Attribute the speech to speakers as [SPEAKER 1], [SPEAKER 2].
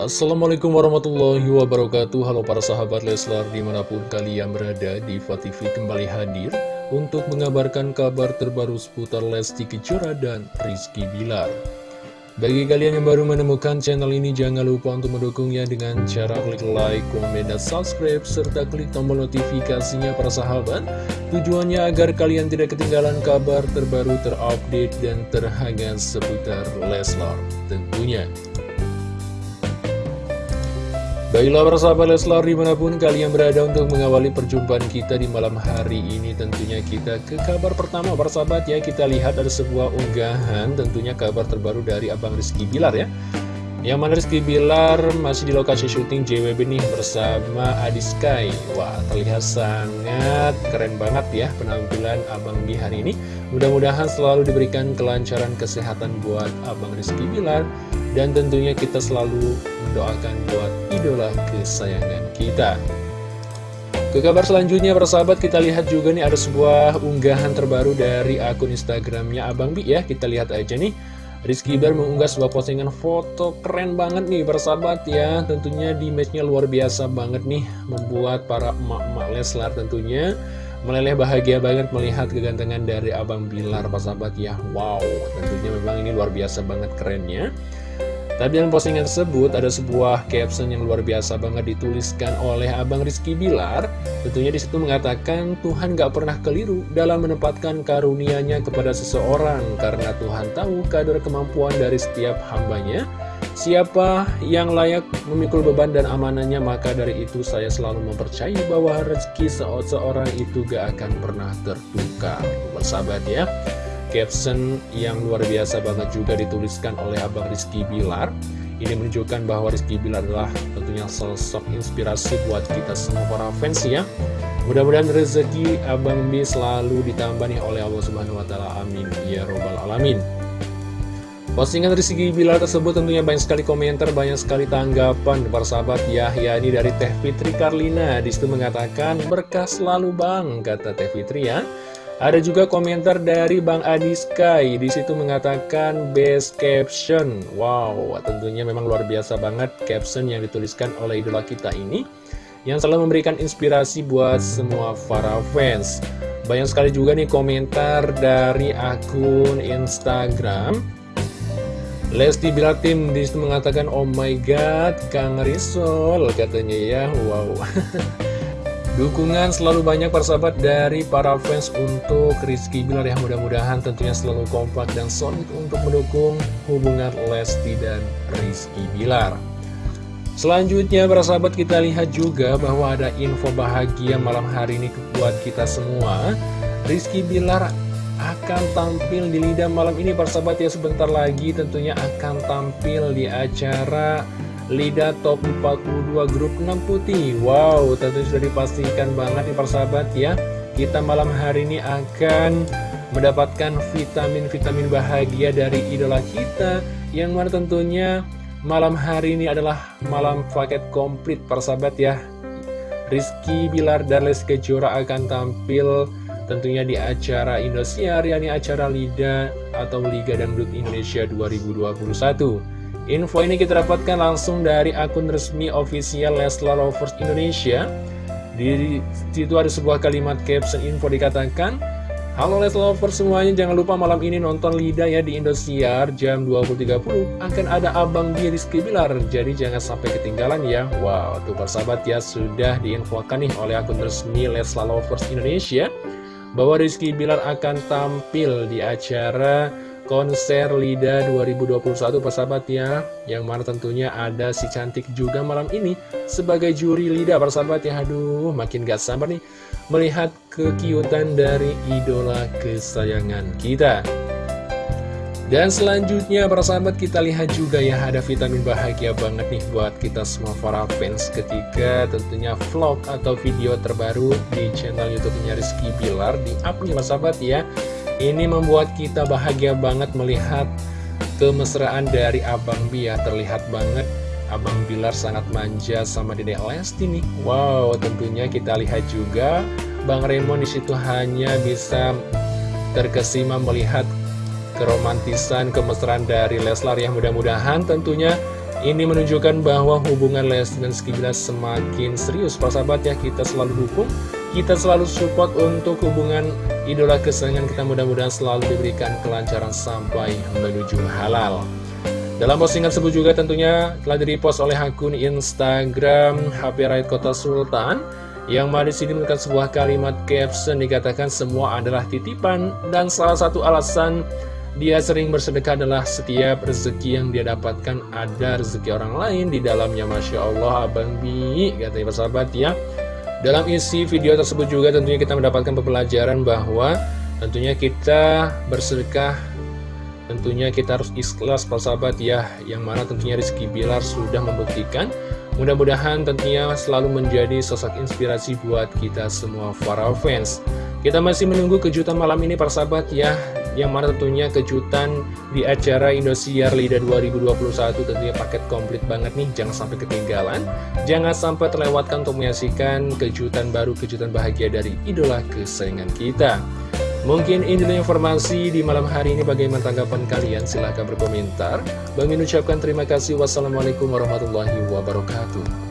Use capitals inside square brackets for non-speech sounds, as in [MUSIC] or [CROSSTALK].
[SPEAKER 1] Assalamualaikum warahmatullahi wabarakatuh. Halo para sahabat Leslar di mana pun kalian berada Diva TV kembali hadir Untuk mengabarkan kabar terbaru seputar Lesti Kejora dan Rizky Bilar. Bagi kalian yang baru menemukan channel ini Jangan lupa untuk mendukungnya dengan cara klik like, komen, dan subscribe Serta klik tombol notifikasinya para sahabat. Tujuannya agar kalian tidak ketinggalan kabar terbaru terupdate dan terhangat seputar Leslar tentunya Baiklah persahabat Leslar di mana pun kalian berada untuk mengawali perjumpaan kita di malam hari ini Tentunya kita ke kabar pertama persahabat ya. Kita lihat ada sebuah unggahan tentunya kabar terbaru dari Abang Rizky Bilar ya Yang mana Rizky Bilar masih di lokasi syuting JWB nih bersama Adi Sky Wah terlihat sangat keren banget ya penampilan Abang di hari ini. Mudah-mudahan selalu diberikan kelancaran kesehatan buat Abang Rizky Bilar. Dan tentunya kita selalu mendoakan buat idola kesayangan kita. Ke kabar selanjutnya persahabat kita lihat juga nih ada sebuah unggahan terbaru dari akun Instagramnya Abang Bi ya. Kita lihat aja nih Rizky Bar mengunggah sebuah postingan foto keren banget nih persahabat ya. Tentunya di matchnya luar biasa banget nih Membuat para emak-emak Leslar tentunya Meleleh bahagia banget melihat kegantengan dari Abang Bilar persahabat ya. Wow tentunya memang ini luar biasa banget kerennya tapi dalam postingan tersebut ada sebuah caption yang luar biasa banget dituliskan oleh Abang Rizky Bilar. Tentunya di situ mengatakan Tuhan gak pernah keliru dalam menempatkan karunia-Nya kepada seseorang karena Tuhan tahu kadar kemampuan dari setiap hambanya. Siapa yang layak memikul beban dan amanahnya maka dari itu saya selalu mempercayai bahwa rezeki seseorang itu gak akan pernah tertukar. Bersahabat ya caption yang luar biasa banget juga dituliskan oleh Abang Rizky Bilar. Ini menunjukkan bahwa Rizky Bilar adalah tentunya sosok inspirasi buat kita semua para fans ya. Mudah-mudahan rezeki Abang B selalu ditambah nih oleh Allah Subhanahu Wa Taala. Amin. Ya robbal alamin. Postingan Rizky Bilar tersebut tentunya banyak sekali komentar, banyak sekali tanggapan para sahabat ya, ini dari Teh Fitri Karlina. Di situ mengatakan berkah selalu bang, kata Teh Fitri ya. Ada juga komentar dari Bang Adi Sky, di situ mengatakan best caption. Wow, tentunya memang luar biasa banget caption yang dituliskan oleh idola kita ini, yang selalu memberikan inspirasi buat semua para fans. Banyak sekali juga nih komentar dari akun Instagram. Lesti Bilar Tim di situ mengatakan, Oh my god, Kang Risol, katanya ya, wow. [LAUGHS] Dukungan selalu banyak persahabat dari para fans untuk Rizky Bilar yang mudah-mudahan tentunya selalu kompak dan solid untuk mendukung hubungan Lesti dan Rizky Bilar. Selanjutnya para sahabat kita lihat juga bahwa ada info bahagia malam hari ini buat kita semua. Rizky Bilar akan tampil di Lidah malam ini para sahabat ya sebentar lagi tentunya akan tampil di acara Lida Top 42 Grup 6 Putih. Wow, tentu sudah dipastikan banget nih persahabat ya. Kita malam hari ini akan mendapatkan vitamin-vitamin bahagia dari idola kita Yang mana tentunya malam hari ini adalah malam paket komplit persahabat ya. Rizky Bilar dan Les Kejora akan tampil tentunya di acara Indosiar yakni acara Lida atau Liga Dangdut Indonesia 2021 Info ini kita dapatkan langsung dari akun resmi official Leslar Lovers Indonesia. Di situ ada sebuah kalimat caption info dikatakan, Halo Leslar Lovers semuanya, jangan lupa malam ini nonton Lida ya di Indosiar jam 20.30 akan ada Abang di Rizky Bilar, jadi jangan sampai ketinggalan ya. Wow, tuh persahabat ya sudah diinfokan nih oleh akun resmi Leslar Lovers Indonesia bahwa Rizky Bilar akan tampil di acara konser LIDA 2021 persahabat ya Yang mana tentunya ada si cantik juga malam ini Sebagai juri LIDA persahabat ya Aduh makin gak sabar nih Melihat kekiutan dari idola kesayangan kita. Dan selanjutnya para sahabat kita lihat juga ya ada vitamin bahagia banget nih buat kita semua para fans ketika tentunya vlog atau video terbaru di channel youtube-nya Rizky Bilar di up nih para sahabat ya ini membuat kita bahagia banget melihat kemesraan dari Abang Bia. Terlihat banget Abang Bilar sangat manja sama Dede Lesti nih. Wow, tentunya kita lihat juga Bang Raymond di situ hanya bisa terkesima melihat keromantisan, kemesraan dari Leslar yang mudah-mudahan tentunya Ini menunjukkan bahwa hubungan Lesti dan Rizky Bilar semakin serius. Persahabat ya kita selalu dukung Kita selalu support untuk hubungan idola kesayangan kita mudah-mudahan selalu diberikan kelancaran sampai menuju halal. Dalam postingan tersebut juga tentunya telah direpost oleh akun Instagram HP Raid Kota Sultan yang mana sini menekan sebuah kalimat caption dikatakan semua adalah titipan dan salah satu alasan dia sering bersedekah adalah setiap rezeki yang dia dapatkan ada rezeki orang lain di dalamnya. Masya Allah Abang Bi katanya persahabat ya dalam isi video tersebut juga tentunya kita mendapatkan pembelajaran bahwa tentunya kita bersedekah Tentunya kita harus ikhlas sahabat ya Yang mana tentunya Rizky Bilar sudah membuktikan. Mudah-mudahan tentunya selalu menjadi sosok inspirasi buat kita semua para fans Kita masih menunggu kejutan malam ini sahabat ya. Yang mana tentunya kejutan di acara Indosiar Lida 2021 Tentunya paket komplit banget nih Jangan sampai ketinggalan. Jangan sampai terlewatkan untuk menyaksikan kejutan baru Kejutan bahagia dari idola kesayangan kita. Mungkin ini informasi di malam hari ini. Bagaimana tanggapan kalian? Silahkan berkomentar. Bang ucapkan terima kasih. Wassalamualaikum warahmatullahi wabarakatuh